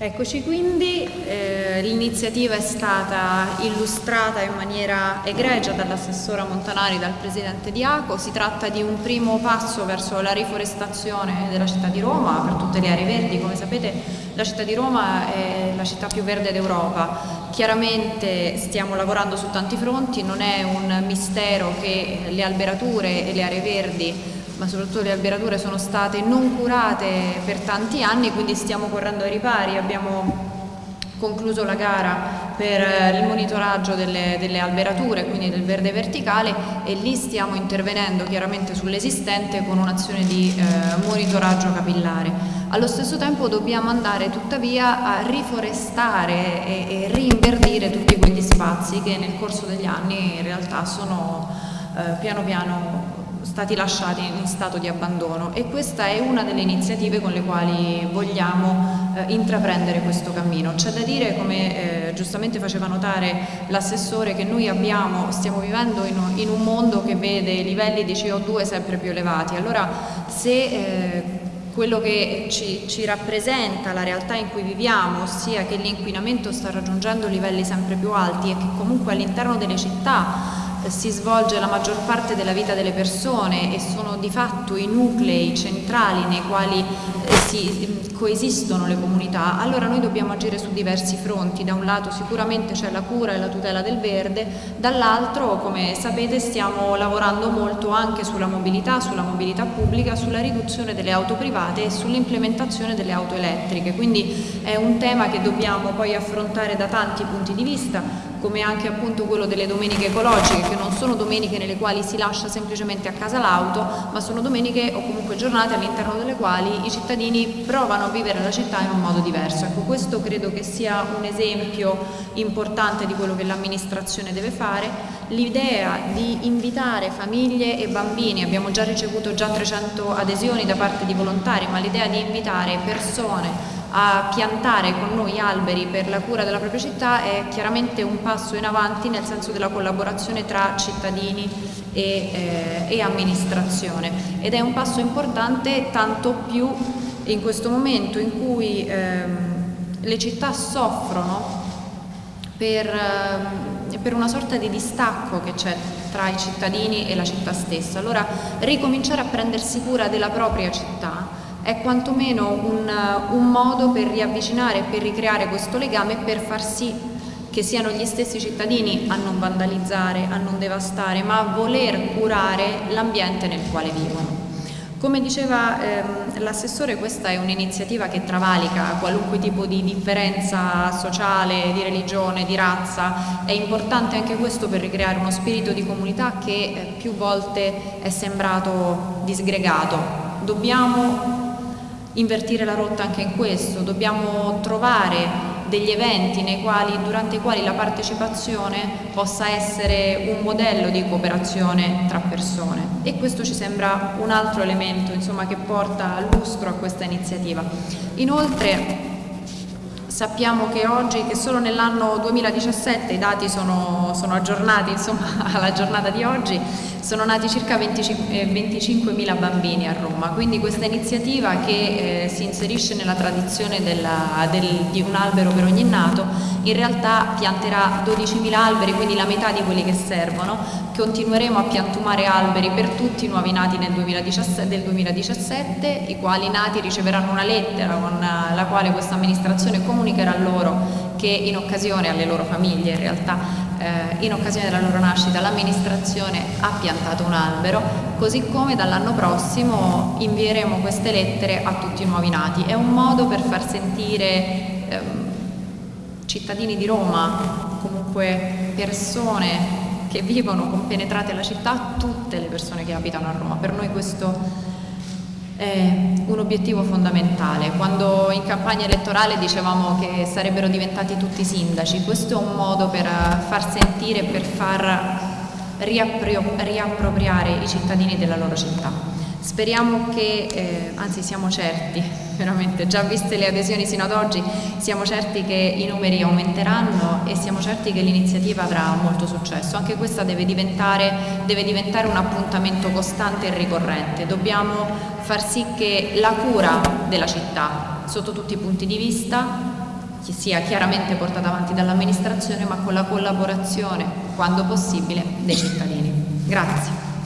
Eccoci quindi, eh, l'iniziativa è stata illustrata in maniera egregia dall'assessora Montanari, dal presidente di ACO, si tratta di un primo passo verso la riforestazione della città di Roma per tutte le aree verdi, come sapete la città di Roma è la città più verde d'Europa, chiaramente stiamo lavorando su tanti fronti, non è un mistero che le alberature e le aree verdi ma soprattutto le alberature sono state non curate per tanti anni, quindi stiamo correndo ai ripari, abbiamo concluso la gara per il monitoraggio delle, delle, alberature, quindi del verde verticale e lì stiamo intervenendo chiaramente sull'esistente con un'azione di eh, monitoraggio capillare. Allo stesso tempo dobbiamo andare tuttavia a riforestare e, e rinverdire tutti quegli spazi che nel corso degli anni in realtà sono eh, piano piano stati lasciati in stato di abbandono e questa è una delle iniziative con le quali vogliamo eh, intraprendere questo cammino. C'è da dire, come eh, giustamente faceva notare l'assessore, che noi abbiamo, stiamo vivendo in in un, mondo che vede livelli di CO2 sempre più elevati, allora se eh, quello che ci, ci, rappresenta la realtà in cui viviamo, ossia che l'inquinamento sta raggiungendo livelli sempre più alti e che comunque all'interno delle città si svolge la maggior parte della vita delle persone e sono di fatto i nuclei centrali nei quali eh, si coesistono le comunità, allora noi dobbiamo agire su diversi fronti, da un lato sicuramente c'è la cura e la tutela del verde, dall'altro come sapete stiamo lavorando molto anche sulla mobilità, sulla mobilità pubblica, sulla riduzione delle auto private e sull'implementazione delle auto elettriche, quindi è un tema che dobbiamo poi affrontare da tanti punti di vista, come anche appunto quello delle domeniche ecologiche, che non sono domeniche nelle quali si lascia semplicemente a casa l'auto, ma sono domeniche o comunque giornate all'interno delle quali i cittadini provano a vivere la città in un modo diverso. Ecco, questo credo che sia un esempio importante di quello che l'amministrazione deve fare. L'idea di invitare famiglie e bambini, abbiamo già ricevuto già 300 adesioni da parte di volontari, ma l'idea di invitare persone a piantare con noi alberi per la cura della propria città è chiaramente un passo in avanti nel senso della collaborazione tra cittadini e, eh, e amministrazione ed è un passo importante tanto più in questo momento in cui ehm, le città soffrono per, eh, per, una sorta di distacco che c'è tra i cittadini e la città stessa. Allora ricominciare a prendersi cura della propria città è quantomeno un, un modo per riavvicinare per ricreare questo legame e per far sì che siano gli stessi cittadini a non vandalizzare, a non devastare, ma a voler curare l'ambiente nel quale vivono. Come diceva ehm, l'assessore, questa è un'iniziativa che travalica qualunque tipo di differenza sociale, di religione, di razza. È importante anche questo per ricreare uno spirito di comunità che eh, più volte è sembrato disgregato. Dobbiamo invertire la rotta anche in questo, dobbiamo trovare degli eventi quali, durante i quali la partecipazione possa essere un modello di cooperazione tra persone e questo ci sembra un altro elemento insomma, che porta lustro a questa iniziativa. Inoltre sappiamo che oggi, che solo nell'anno 2017, i dati sono, sono aggiornati insomma, alla giornata di oggi, sono nati circa 25.000 eh, bambini a Roma, quindi questa iniziativa che eh, si inserisce nella tradizione della, del, di un albero per ogni nato, in realtà pianterà 12.000 alberi, quindi la metà di quelli che servono, continueremo a piantumare alberi per tutti i nuovi nati nel 2017, del 2017, i quali nati riceveranno una lettera con la quale questa amministrazione comunicherà loro che in occasione alle loro famiglie in realtà eh, in occasione della loro nascita l'amministrazione ha piantato un albero, così come dall'anno prossimo invieremo queste lettere a tutti i nuovi nati. È un modo per far sentire ehm, cittadini di Roma, comunque persone che vivono compenetrate alla città, tutte le persone che abitano a Roma. Per noi questo è un obiettivo fondamentale. Quando in campagna elettorale dicevamo che sarebbero diventati tutti sindaci, questo è un modo per far sentire e per far riappropriare i cittadini della loro città. Speriamo che, eh, anzi siamo certi, veramente, già viste le adesioni sino ad oggi, siamo certi che i numeri aumenteranno e siamo certi che l'iniziativa avrà molto successo. Anche questa deve diventare, deve diventare un appuntamento costante e ricorrente. Dobbiamo far sì che la cura della città, sotto tutti i punti di vista, sia chiaramente portata avanti dall'amministrazione ma con la collaborazione, quando possibile, dei cittadini. Grazie.